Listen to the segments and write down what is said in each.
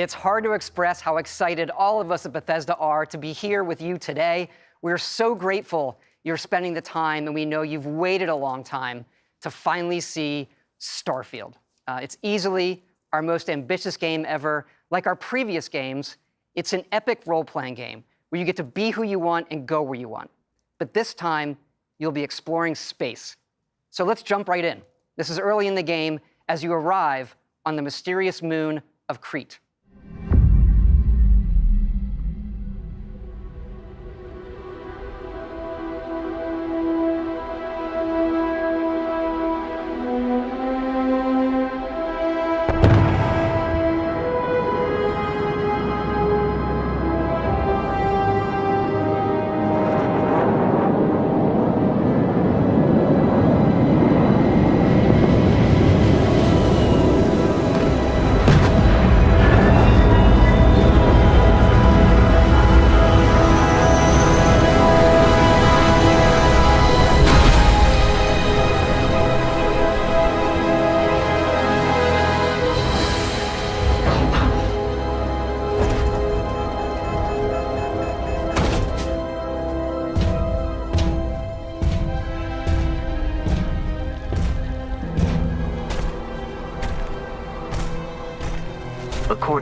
It's hard to express how excited all of us at Bethesda are to be here with you today. We're so grateful you're spending the time, and we know you've waited a long time to finally see Starfield. Uh, it's easily our most ambitious game ever. Like our previous games, it's an epic role-playing game where you get to be who you want and go where you want. But this time, you'll be exploring space. So let's jump right in. This is early in the game as you arrive on the mysterious moon of Kreet.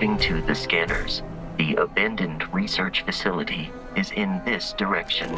According to the scanners, the abandoned research facility is in this direction.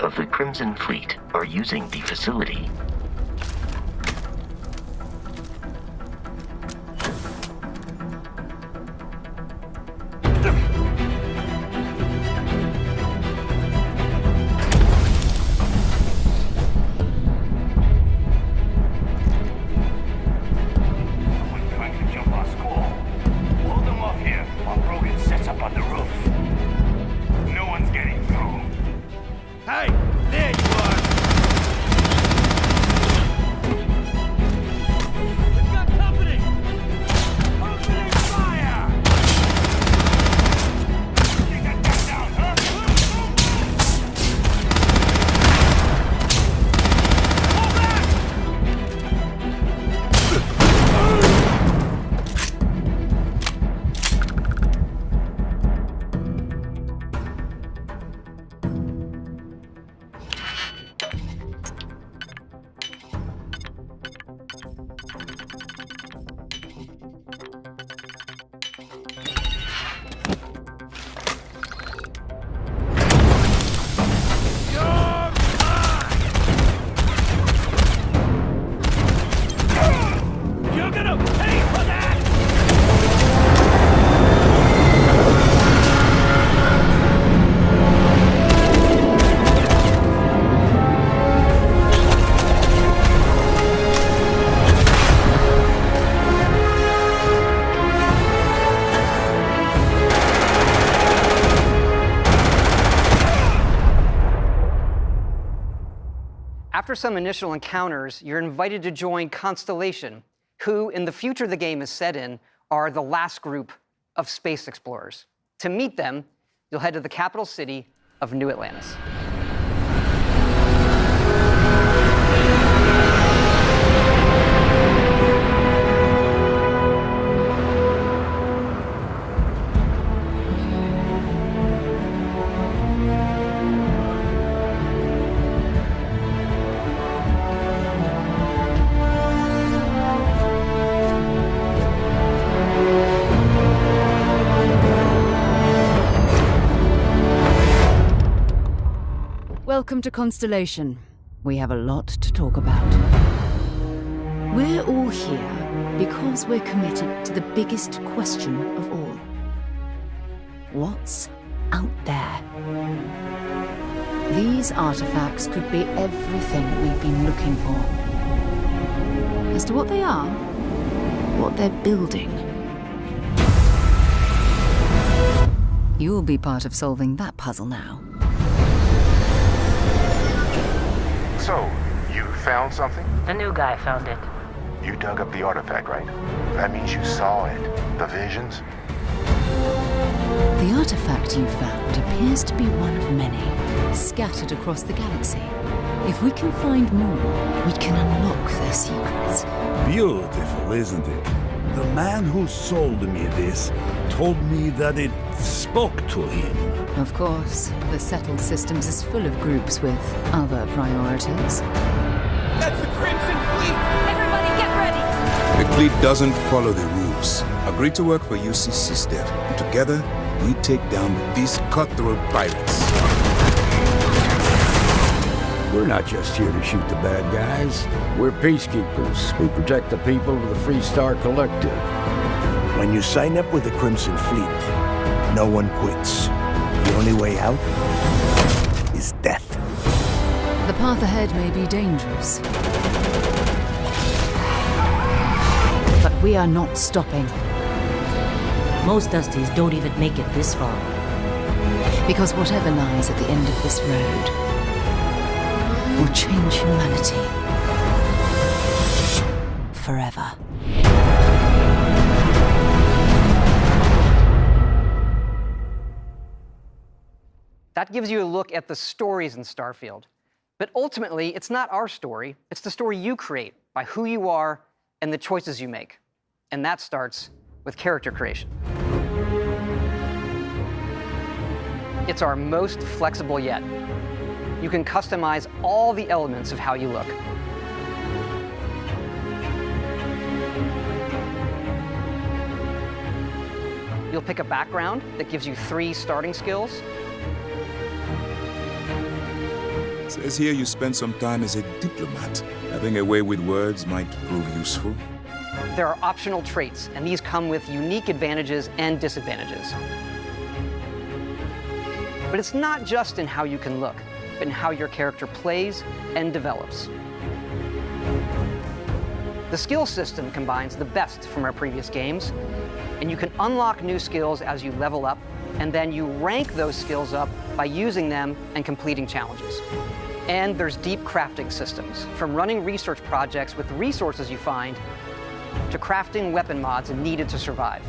Of the Crimson Fleet are using the facility. After some initial encounters, you're invited to join Constellation, who, in the future the game is set in, are the last group of space explorers. To meet them, you'll head to the capital city of New Atlantis. To Constellation. We have a lot to talk about. We're all here because we're committed to the biggest question of all. What's out there? These artifacts could be everything we've been looking for. As to what they are, what they're building. You'll be part of solving that puzzle now. So, you found something? The new guy found it. You dug up the artifact, right? That means you saw it. The visions? The artifact you found appears to be one of many, scattered across the galaxy. If we can find more, we can unlock their secrets. Beautiful, isn't it? The man who sold me this told me that it spoke to him. Of course, the settled systems is full of groups with other priorities. That's the Crimson Fleet! Everybody get ready! The fleet doesn't follow the rules. Agree to work for UC SysDef, and together, we take down these cutthroat pirates. We're not just here to shoot the bad guys. We're peacekeepers. We protect the people of the Freestar Collective. When you sign up with the Crimson Fleet, no one quits. The only way out is death. The path ahead may be dangerous. But we are not stopping. Most Dusties don't even make it this far. Because whatever lies at the end of this road will change humanity forever. That gives you a look at the stories in Starfield. But ultimately, it's not our story, it's the story you create by who you are and the choices you make. And that starts with character creation. It's our most flexible yet. You can customize all the elements of how you look. You'll pick a background that gives you three starting skills Says here you spent some time as a diplomat. Having a way with words might prove useful. There are optional traits, and these come with unique advantages and disadvantages. But it's not just in how you can look, but in how your character plays and develops. The skill system combines the best from our previous games, and you can unlock new skills as you level up, and then you rank those skills up by using them and completing challenges. And there's deep crafting systems, from running research projects with resources you find to crafting weapon mods needed to survive.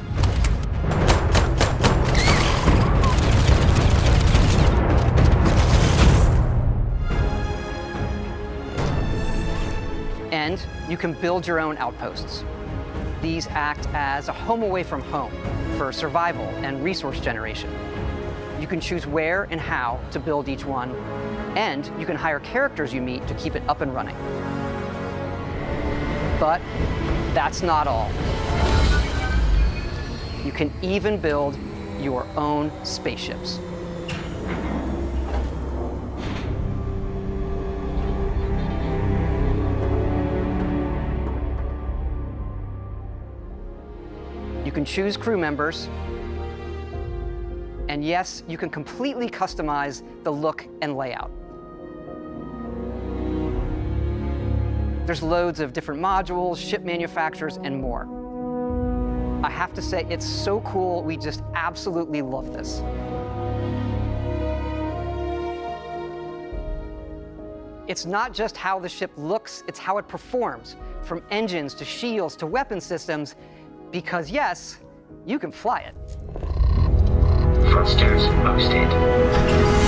And you can build your own outposts. These act as a home away from home for survival and resource generation. You can choose where and how to build each one, and you can hire characters you meet to keep it up and running. But that's not all. You can even build your own spaceships. Can choose crew members, and yes, you can completely customize the look and layout. There's loads of different modules, ship manufacturers, and more. I have to say, it's so cool. We just absolutely love this. It's not just how the ship looks, it's how it performs, from engines to shields to weapon systems, because yes, you can fly it. Thrusters boosted.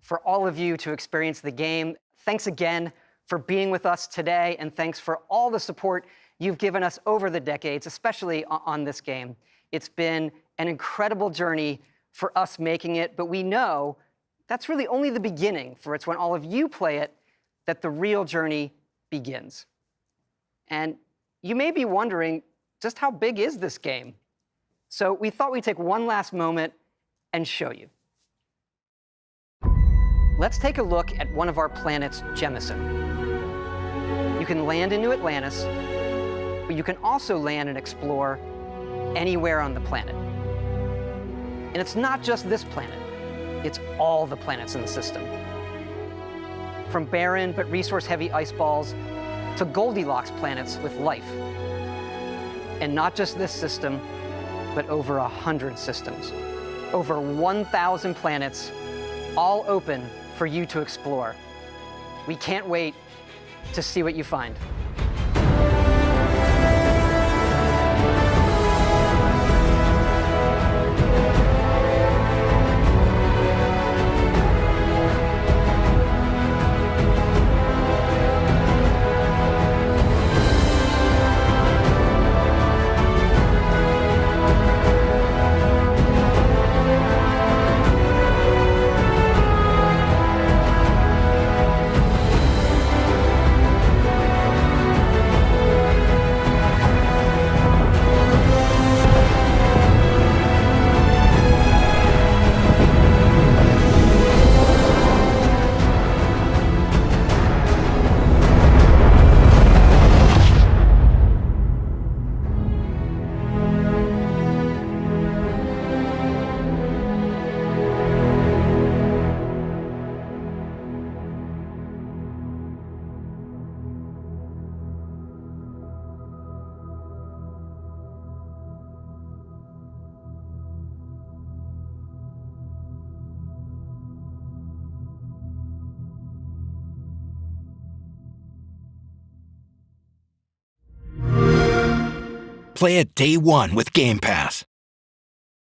For all of you to experience the game. Thanks again for being with us today, and thanks for all the support you've given us over the decades, especially on this game. It's been an incredible journey for us making it, but we know that's really only the beginning, for it's when all of you play it that the real journey begins. And you may be wondering, just how big is this game? So we thought we'd take one last moment and show you. Let's take a look at one of our planets, Jemison. You can land into Atlantis, but you can also land and explore anywhere on the planet. And it's not just this planet, it's all the planets in the system. From barren but resource-heavy ice balls to Goldilocks planets with life. And not just this system, but over a hundred systems. Over 1,000 planets, all open for you to explore. We can't wait to see what you find. Play it day one with Game Pass.